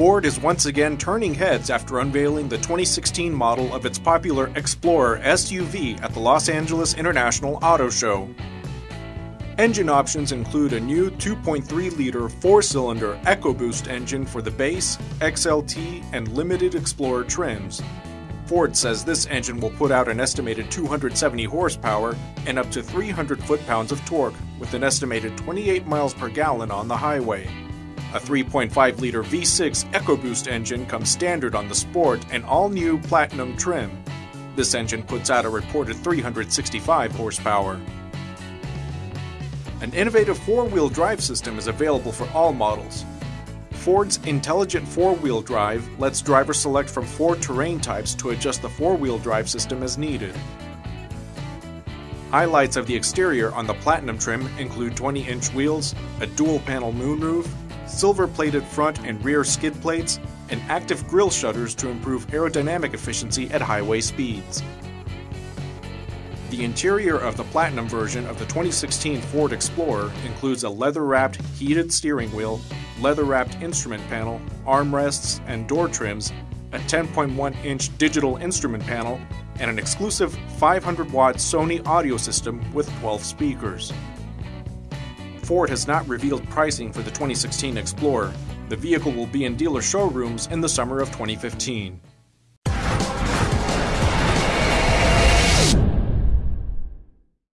Ford is once again turning heads after unveiling the 2016 model of its popular Explorer SUV at the Los Angeles International Auto Show. Engine options include a new 2.3 liter four cylinder EcoBoost engine for the base, XLT, and limited Explorer trims. Ford says this engine will put out an estimated 270 horsepower and up to 300 foot pounds of torque, with an estimated 28 miles per gallon on the highway. A 3.5 liter V6 EcoBoost engine comes standard on the Sport and all new Platinum trim. This engine puts out a reported 365 horsepower. An innovative four wheel drive system is available for all models. Ford's intelligent four wheel drive lets drivers select from four terrain types to adjust the four wheel drive system as needed. Highlights of the exterior on the Platinum trim include 20 inch wheels, a dual panel moonroof, silver plated front and rear skid plates, and active grille shutters to improve aerodynamic efficiency at highway speeds. The interior of the Platinum version of the 2016 Ford Explorer includes a leather wrapped heated steering wheel, leather wrapped instrument panel, armrests, and door trims, a 10.1 inch digital instrument panel, and an exclusive 500 watt Sony audio system with 12 speakers. Ford has not revealed pricing for the 2016 Explorer. The vehicle will be in dealer showrooms in the summer of 2015.